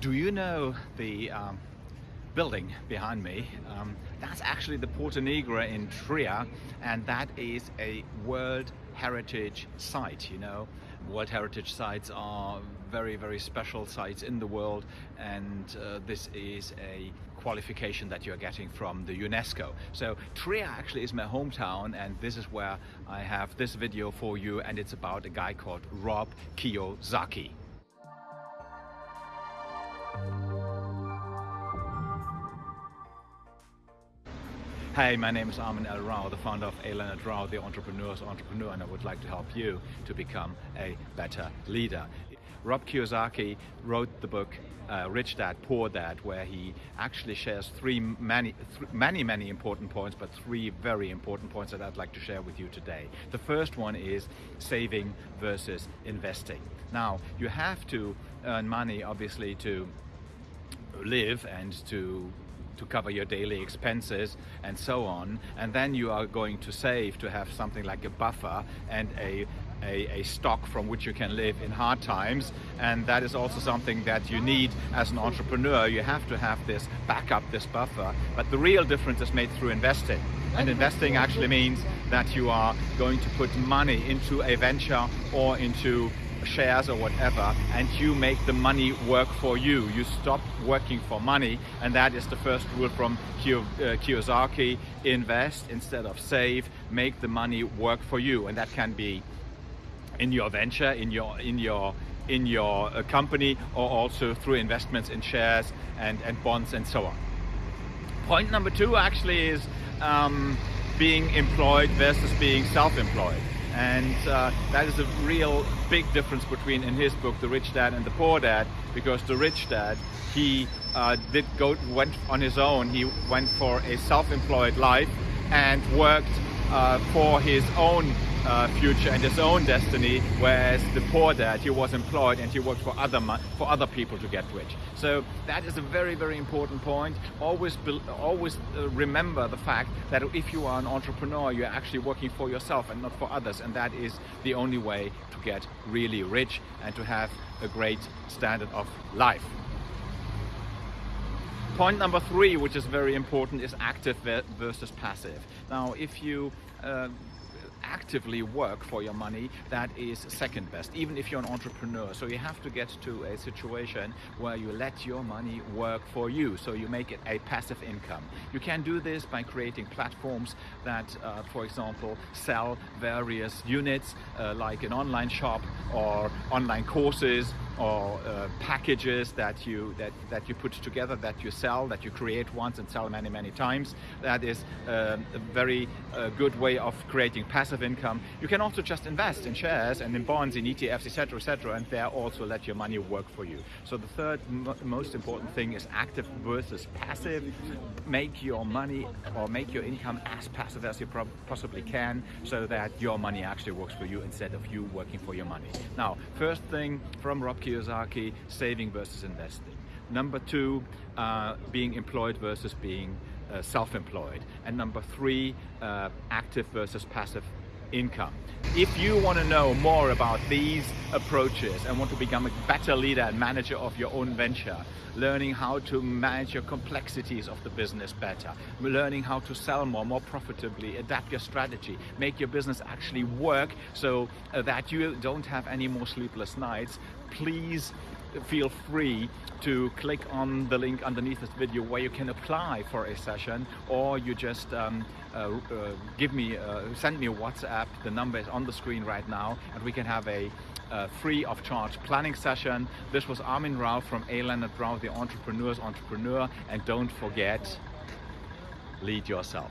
Do you know the um, building behind me? Um, that's actually the Porta Nigra in Trier and that is a World Heritage Site, you know. World Heritage Sites are very, very special sites in the world and uh, this is a qualification that you're getting from the UNESCO. So Trier actually is my hometown and this is where I have this video for you and it's about a guy called Rob Kiyosaki. Hey, my name is Armin L. Rao, the founder of A. Leonard Rao, the entrepreneur's entrepreneur, and I would like to help you to become a better leader. Rob Kiyosaki wrote the book uh, Rich Dad Poor Dad, where he actually shares three many, th many, many important points, but three very important points that I'd like to share with you today. The first one is saving versus investing. Now, you have to earn money, obviously, to live and to to cover your daily expenses and so on. And then you are going to save to have something like a buffer and a a, a, stock from which you can live in hard times. And that is also something that you need as an entrepreneur. You have to have this backup this buffer. But the real difference is made through investing. And investing actually means that you are going to put money into a venture or into shares or whatever and you make the money work for you. You stop working for money and that is the first rule from uh, Kiyosaki. Invest instead of save, make the money work for you and that can be in your venture, in your, in your in your uh, company or also through investments in shares and, and bonds and so on. Point number two actually is um, being employed versus being self-employed and uh, that is a real big difference between in his book the rich dad and the poor dad because the rich dad he uh, did go went on his own. He went for a self-employed life and worked uh, for his own uh, future and his own destiny, whereas the poor dad, he was employed and he worked for other for other people to get rich. So that is a very, very important point. Always, always uh, remember the fact that if you are an entrepreneur, you're actually working for yourself and not for others, and that is the only way to get really rich and to have a great standard of life. Point number three, which is very important, is active versus passive. Now, if you uh, actively work for your money, that is second best, even if you're an entrepreneur. So you have to get to a situation where you let your money work for you, so you make it a passive income. You can do this by creating platforms that, uh, for example, sell various units, uh, like an online shop or online courses or uh, packages that you that that you put together that you sell that you create once and sell many many times. That is uh, a very uh, good way of creating passive income. You can also just invest in shares and in bonds in ETFs etc etc and there also let your money work for you. So the third most important thing is active versus passive. Make your money or make your income as passive as you possibly can so that your money actually works for you instead of you working for your money. Now first thing from Rob Kiyosaki, saving versus investing. Number two, uh, being employed versus being uh, self-employed. And number three, uh, active versus passive income. If you want to know more about these approaches and want to become a better leader and manager of your own venture, learning how to manage your complexities of the business better, learning how to sell more, more profitably, adapt your strategy, make your business actually work so that you don't have any more sleepless nights, please feel free to click on the link underneath this video where you can apply for a session or you just um, uh, uh, give me, uh, send me a WhatsApp, the number is on the screen right now and we can have a uh, free of charge planning session. This was Armin Rao from A. Leonard Rao, the entrepreneur's entrepreneur and don't forget, lead yourself.